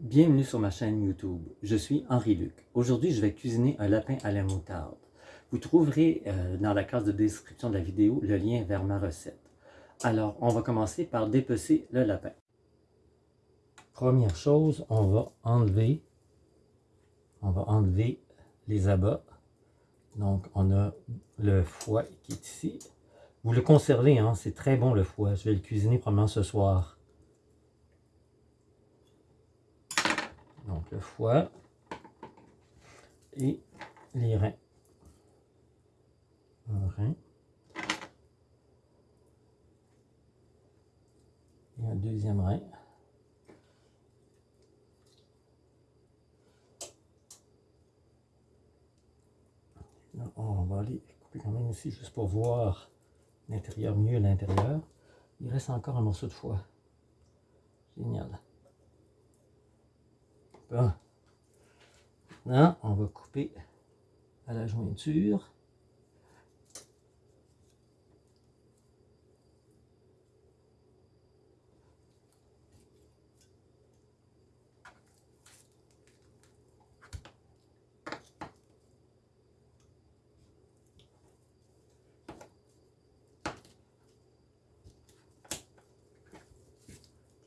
Bienvenue sur ma chaîne YouTube. Je suis Henri Luc. Aujourd'hui, je vais cuisiner un lapin à la moutarde. Vous trouverez euh, dans la case de description de la vidéo le lien vers ma recette. Alors, on va commencer par dépecer le lapin. Première chose, on va enlever, on va enlever les abats. Donc, on a le foie qui est ici. Vous le conservez, hein, c'est très bon le foie. Je vais le cuisiner probablement ce soir. Donc le foie et les reins. Un rein. Et un deuxième rein. on va aller couper quand même ici juste pour voir l'intérieur mieux l'intérieur. Il reste encore un morceau de foie. Génial. On va couper à la jointure.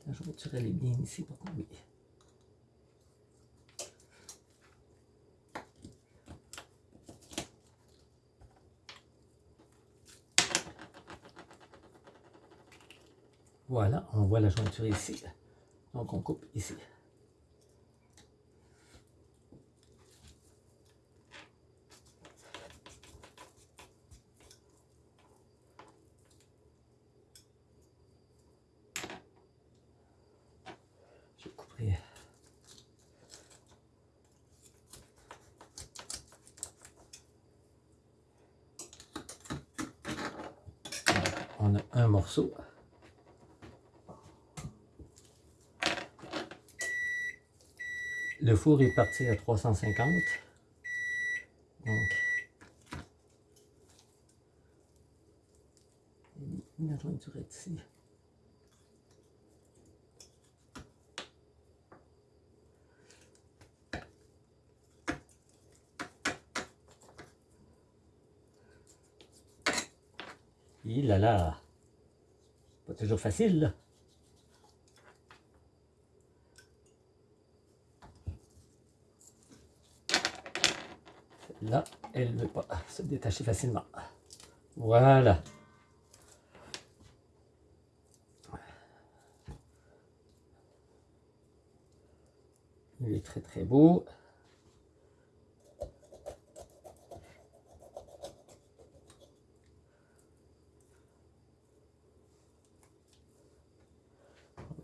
La jointure, elle est bien ici pour tomber. Voilà, on voit la jointure ici. Donc on coupe ici. On a un morceau. Le four est parti à 350. Donc, jointure est ici. Il là là, pas toujours facile. Là, elle ne veut pas se détacher facilement. Voilà. Il est très très beau. On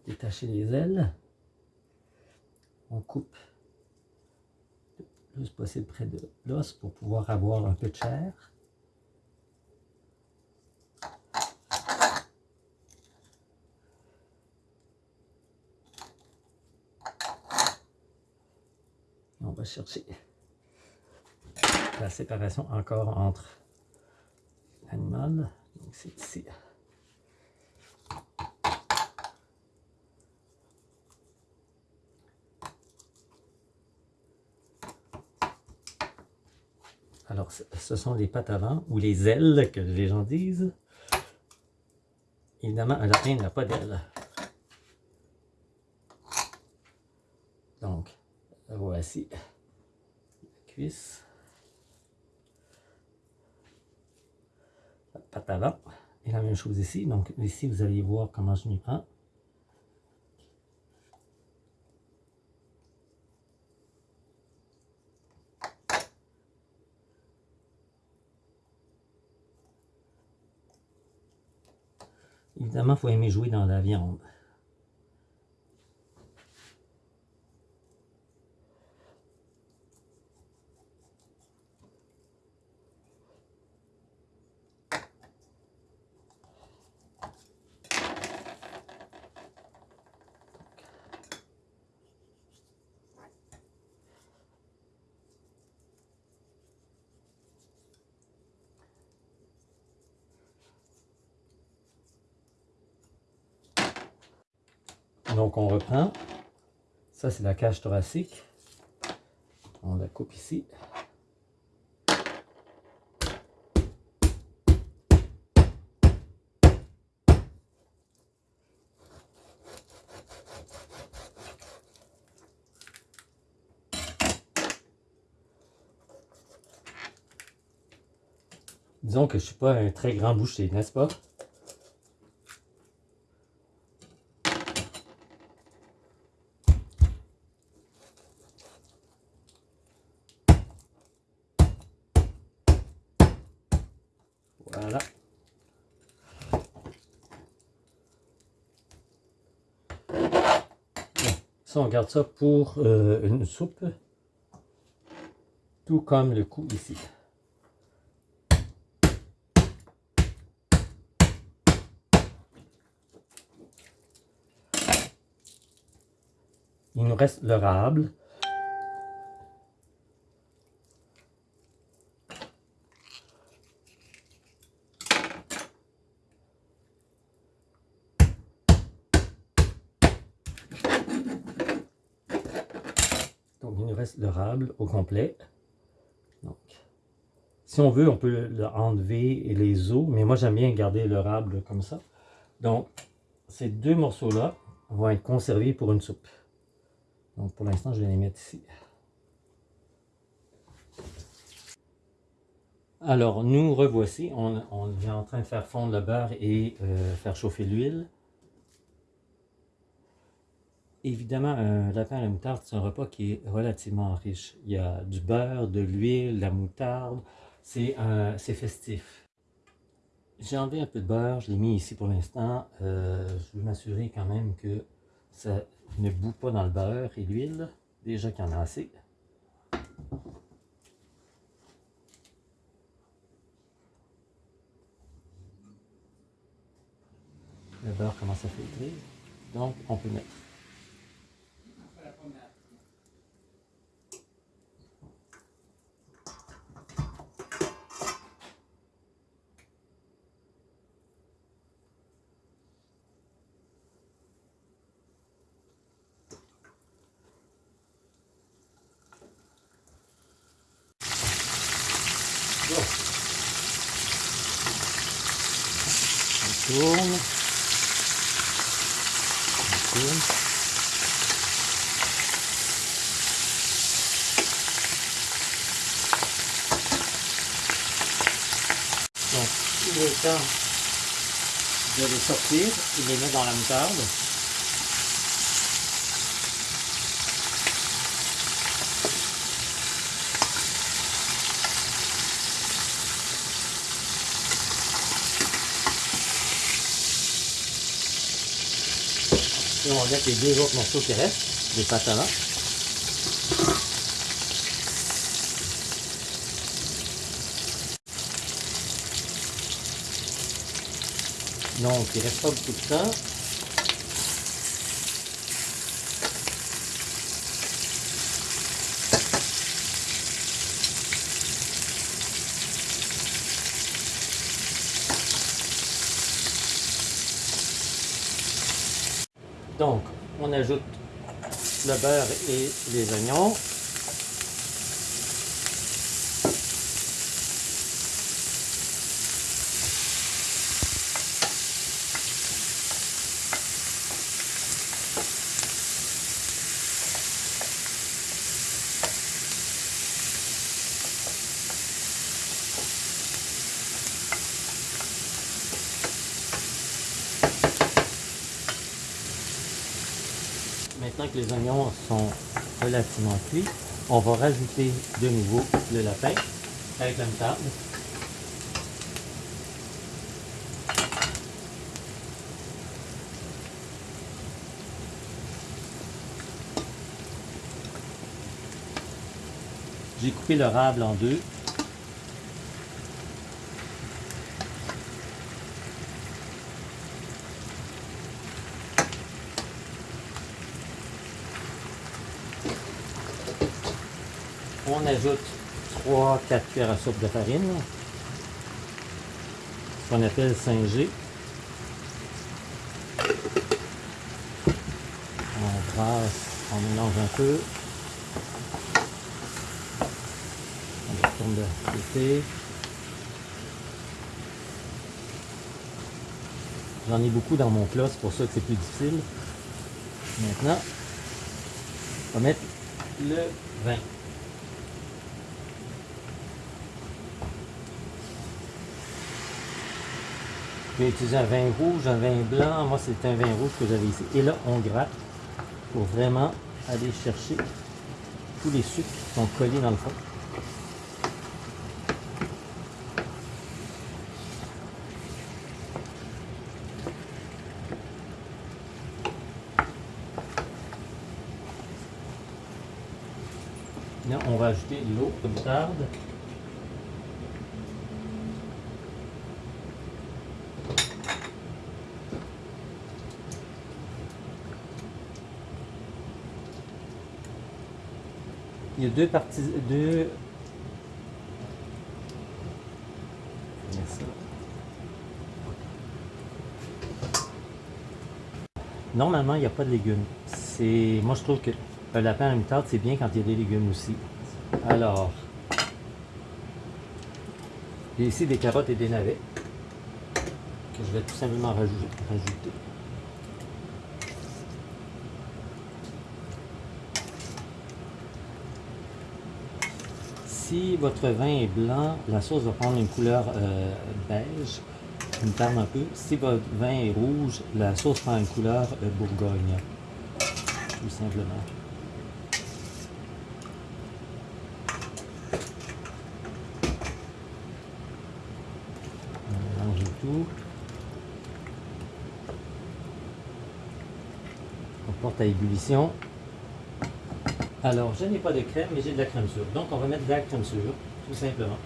détacher les ailes. On coupe plus possible près de l'os pour pouvoir avoir un peu de chair. On va chercher la séparation encore entre l'animal. Donc c'est ici. Alors, ce sont les pattes avant, ou les ailes, que les gens disent. Évidemment, un lapin n'a pas d'ailes. Donc, voici la cuisse. La patte avant. Et la même chose ici. Donc, ici, vous allez voir comment je m'y prends. Évidemment, il faut aimer jouer dans la viande. Donc on reprend. Ça, c'est la cage thoracique. On la coupe ici. Disons que je ne suis pas un très grand boucher, n'est-ce pas? Voilà. Ça, on garde ça pour euh, une soupe. Tout comme le cou ici. Il nous reste le rable. Donc, il nous reste le rable au complet. Si on veut, on peut enlever les os, mais moi, j'aime bien garder le rable comme ça. Donc, ces deux morceaux-là vont être conservés pour une soupe. Donc pour l'instant, je vais les mettre ici. Alors, nous revoici. On, est en train de faire fondre le beurre et euh, faire chauffer l'huile. Évidemment, un lapin à la moutarde, c'est un repas qui est relativement riche. Il y a du beurre, de l'huile, la moutarde. C'est festif. J'ai enlevé un peu de beurre, je l'ai mis ici pour l'instant. Euh, je veux m'assurer quand même que ça ne bout pas dans le beurre et l'huile. Déjà qu'il y en a assez. Le beurre commence à filtrer. Donc, on peut mettre tourne. On tourne. Donc, il est temps de les sortir et les mettre dans la moutarde. On regarde les deux autres morceaux qui restent, des pâtes avant. Donc, il reste pas beaucoup de temps. Donc, on ajoute le beurre et les oignons. Maintenant que les oignons sont relativement cuits, on va rajouter de nouveau le lapin avec la moutarde. J'ai coupé le rable en deux on ajoute 3-4 cuillères à soupe de farine, ce qu'on appelle 5G. On brasse On mélange un peu. On tourne de côté. J'en ai beaucoup dans mon plat, c'est pour ça que c'est plus difficile. Maintenant, on va mettre le vin. Je vais utiliser un vin rouge, un vin blanc. Moi, c'est un vin rouge que j'avais ici. Et là, on gratte pour vraiment aller chercher tous les sucres qui sont collés dans le fond. Là, on va ajouter l'eau de moutarde. Deux parties, deux... Normalement, il n'y a pas de légumes. C'est, moi, je trouve que un lapin à la moutarde, c'est bien quand il y a des légumes aussi. Alors, j'ai ici des carottes et des navets que je vais tout simplement rajouter. Si votre vin est blanc, la sauce va prendre une couleur euh, beige, une un. Si votre vin est rouge, la sauce prend une couleur euh, bourgogne, tout simplement. tout. On porte à ébullition. Alors, je n'ai pas de crème, mais j'ai de la crème sûre. Donc, on va mettre de la crème sûre, tout simplement.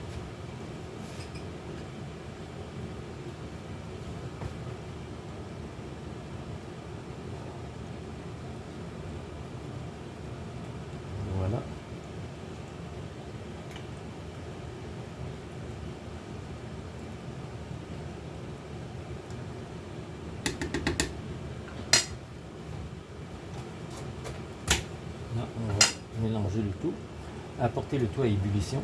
on va mélanger le tout, apporter le tout à ébullition.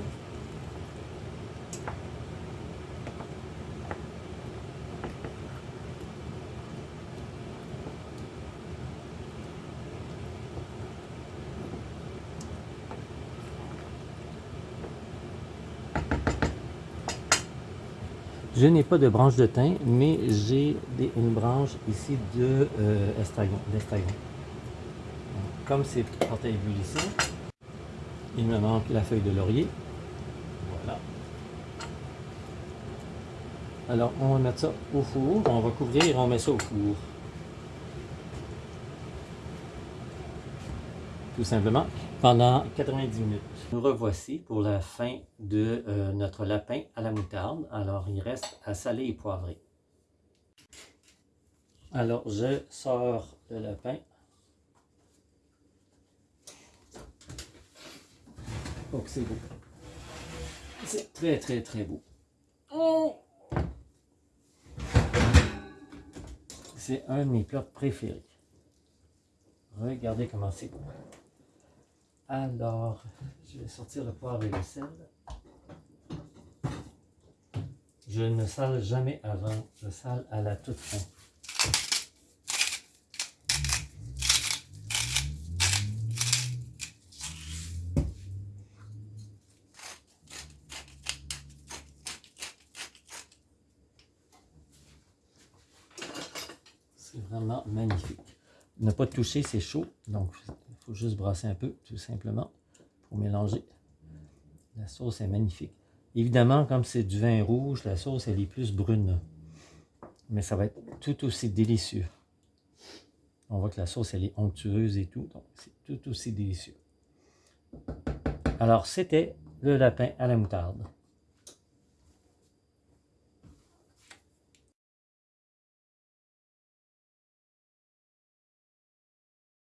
Je n'ai pas de branche de thym, mais j'ai une branche ici de euh, comme c'est porté à ébullition, il me manque la feuille de laurier. Voilà. Alors, on va mettre ça au four. On va couvrir et on met ça au four. Tout simplement, pendant 90 minutes. Nous revoici pour la fin de euh, notre lapin à la moutarde. Alors, il reste à saler et poivrer. Alors, je sors le lapin Oh, c'est beau. C'est très, très, très beau. Oh! C'est un de mes plats préférés. Regardez comment c'est beau. Alors, je vais sortir le poivre et le sel. Je ne sale jamais avant, je sale à la toute fin. C'est vraiment magnifique. Ne pas toucher, c'est chaud. Donc, il faut juste brasser un peu, tout simplement, pour mélanger. La sauce est magnifique. Évidemment, comme c'est du vin rouge, la sauce, elle est plus brune. Mais ça va être tout aussi délicieux. On voit que la sauce, elle est onctueuse et tout. Donc, c'est tout aussi délicieux. Alors, c'était le lapin à la moutarde.